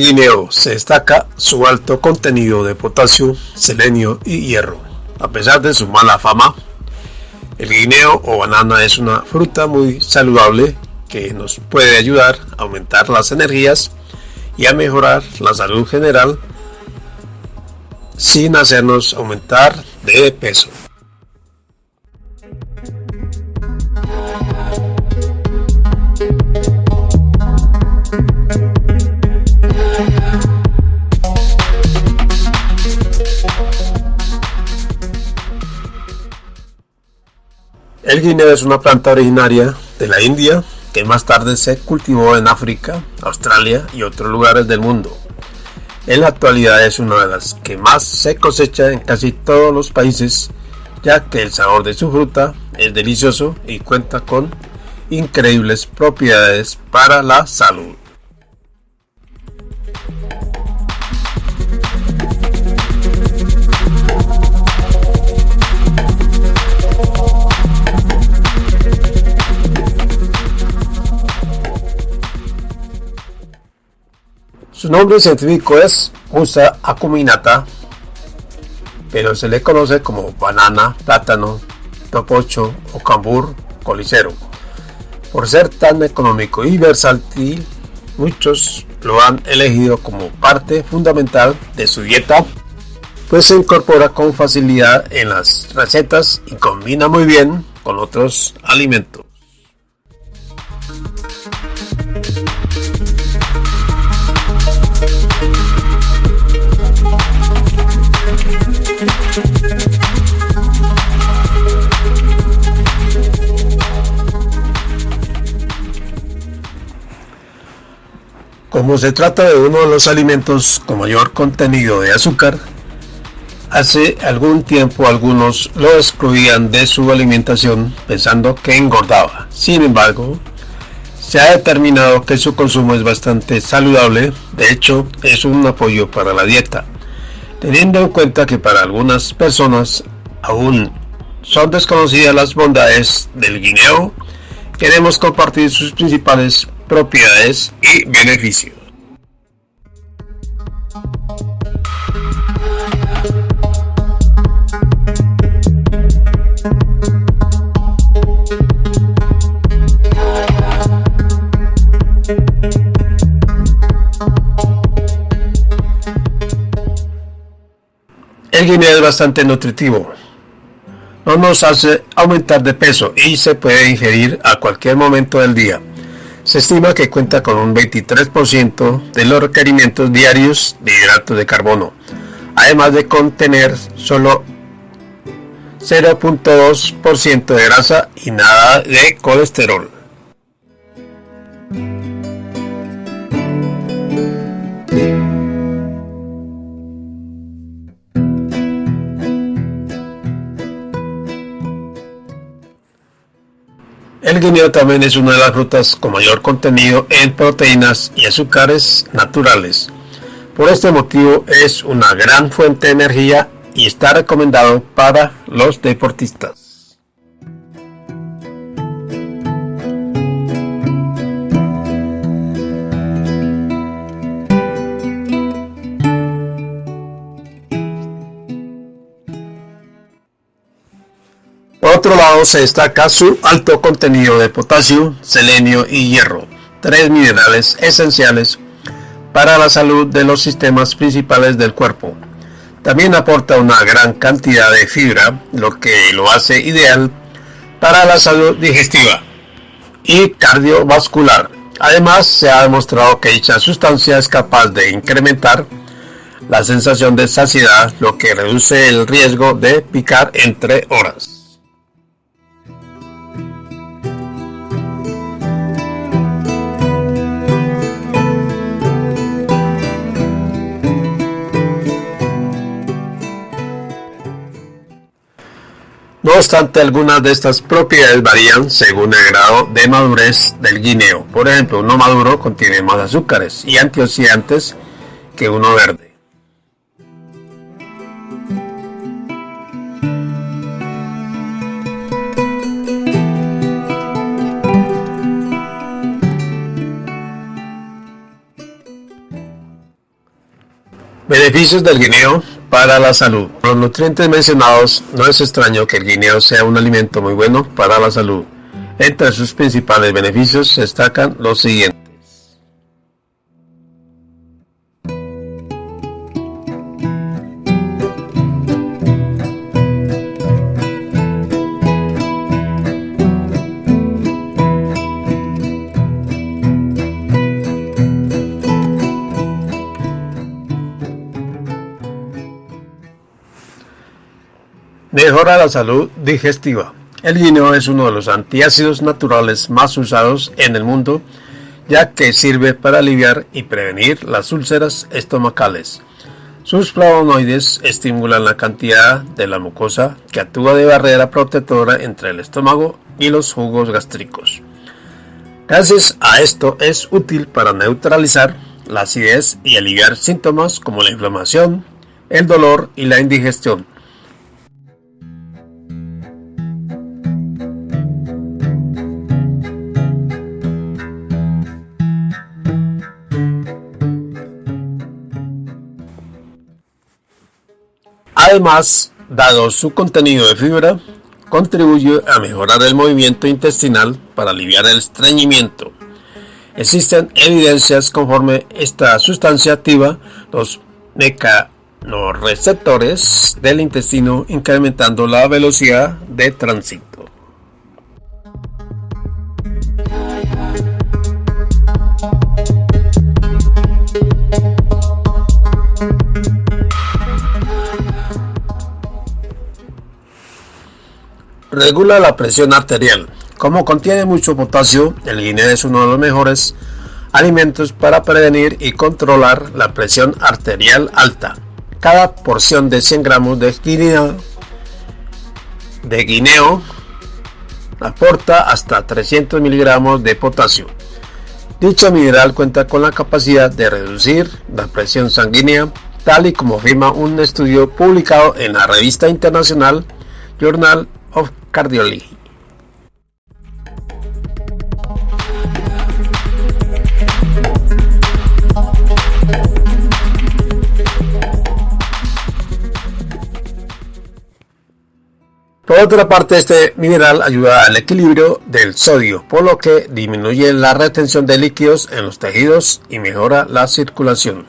guineo se destaca su alto contenido de potasio, selenio y hierro. A pesar de su mala fama, el guineo o banana es una fruta muy saludable que nos puede ayudar a aumentar las energías y a mejorar la salud general sin hacernos aumentar de peso. Guineo es una planta originaria de la India que más tarde se cultivó en África, Australia y otros lugares del mundo. En la actualidad es una de las que más se cosecha en casi todos los países, ya que el sabor de su fruta es delicioso y cuenta con increíbles propiedades para la salud. Su nombre científico es Musa acuminata, pero se le conoce como banana, plátano, topocho o cambur colicero. Por ser tan económico y versátil, muchos lo han elegido como parte fundamental de su dieta, pues se incorpora con facilidad en las recetas y combina muy bien con otros alimentos. Como se trata de uno de los alimentos con mayor contenido de azúcar, hace algún tiempo algunos lo excluían de su alimentación pensando que engordaba. Sin embargo, se ha determinado que su consumo es bastante saludable, de hecho es un apoyo para la dieta, teniendo en cuenta que para algunas personas aún son desconocidas las bondades del guineo, queremos compartir sus principales propiedades y beneficios. El guineo es bastante nutritivo. No nos hace aumentar de peso y se puede ingerir a cualquier momento del día. Se estima que cuenta con un 23% de los requerimientos diarios de hidratos de carbono, además de contener solo 0.2% de grasa y nada de colesterol. El guineo también es una de las frutas con mayor contenido en proteínas y azúcares naturales. Por este motivo es una gran fuente de energía y está recomendado para los deportistas. Por otro lado, se destaca su alto contenido de potasio, selenio y hierro, tres minerales esenciales para la salud de los sistemas principales del cuerpo. También aporta una gran cantidad de fibra, lo que lo hace ideal para la salud digestiva y cardiovascular. Además, se ha demostrado que dicha sustancia es capaz de incrementar la sensación de saciedad, lo que reduce el riesgo de picar entre horas. Obstante, algunas de estas propiedades varían según el grado de madurez del guineo. Por ejemplo, uno maduro contiene más azúcares y antioxidantes que uno verde. Beneficios del guineo para la salud. Los nutrientes mencionados no es extraño que el guineo sea un alimento muy bueno para la salud. Entre sus principales beneficios se destacan los siguientes. Mejora la salud digestiva. El guineo es uno de los antiácidos naturales más usados en el mundo, ya que sirve para aliviar y prevenir las úlceras estomacales. Sus flavonoides estimulan la cantidad de la mucosa que actúa de barrera protectora entre el estómago y los jugos gástricos. Gracias a esto es útil para neutralizar la acidez y aliviar síntomas como la inflamación, el dolor y la indigestión. Además, dado su contenido de fibra, contribuye a mejorar el movimiento intestinal para aliviar el estreñimiento. Existen evidencias conforme esta sustancia activa los mecanorreceptores del intestino incrementando la velocidad de tránsito. Regula la presión arterial. Como contiene mucho potasio, el guineo es uno de los mejores alimentos para prevenir y controlar la presión arterial alta. Cada porción de 100 gramos de guineo, de guineo aporta hasta 300 miligramos de potasio. Dicho mineral cuenta con la capacidad de reducir la presión sanguínea, tal y como afirma un estudio publicado en la revista internacional Journal of Cardiology. Por otra parte, este mineral ayuda al equilibrio del sodio, por lo que disminuye la retención de líquidos en los tejidos y mejora la circulación.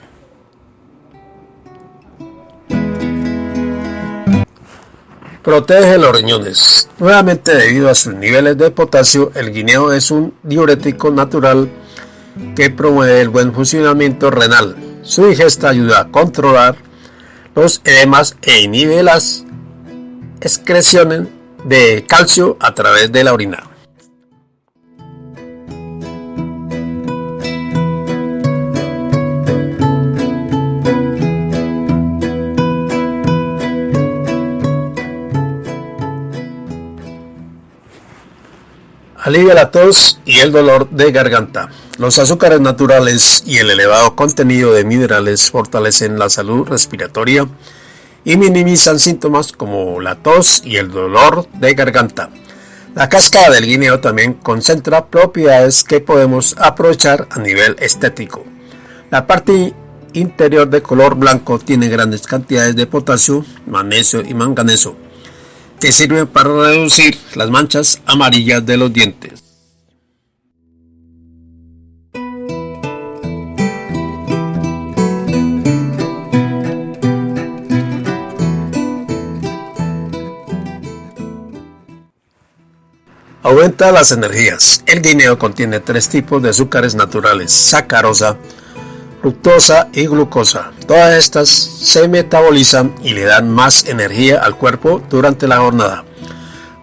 Protege los riñones. Nuevamente debido a sus niveles de potasio, el guineo es un diurético natural que promueve el buen funcionamiento renal. Su digesta ayuda a controlar los edemas e inhibe las excreciones de calcio a través de la orina. Alivia la tos y el dolor de garganta. Los azúcares naturales y el elevado contenido de minerales fortalecen la salud respiratoria y minimizan síntomas como la tos y el dolor de garganta. La cáscara del guineo también concentra propiedades que podemos aprovechar a nivel estético. La parte interior de color blanco tiene grandes cantidades de potasio, magnesio y manganeso que sirve para reducir las manchas amarillas de los dientes. Aumenta las energías. El guineo contiene tres tipos de azúcares naturales, sacarosa, fructosa y glucosa. Todas estas se metabolizan y le dan más energía al cuerpo durante la jornada.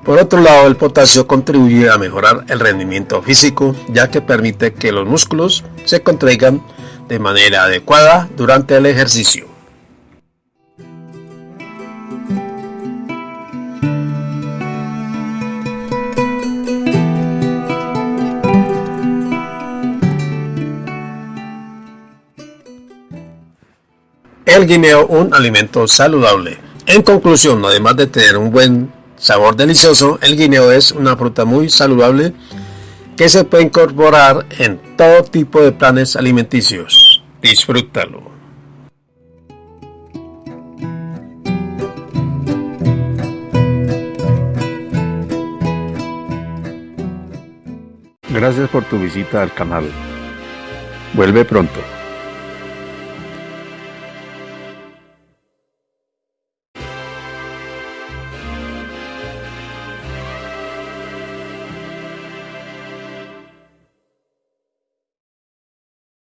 Por otro lado, el potasio contribuye a mejorar el rendimiento físico, ya que permite que los músculos se contraigan de manera adecuada durante el ejercicio. el guineo un alimento saludable. En conclusión, además de tener un buen sabor delicioso, el guineo es una fruta muy saludable que se puede incorporar en todo tipo de planes alimenticios. Disfrútalo. Gracias por tu visita al canal. Vuelve pronto.